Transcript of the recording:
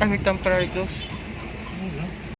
Ay, may temporary close.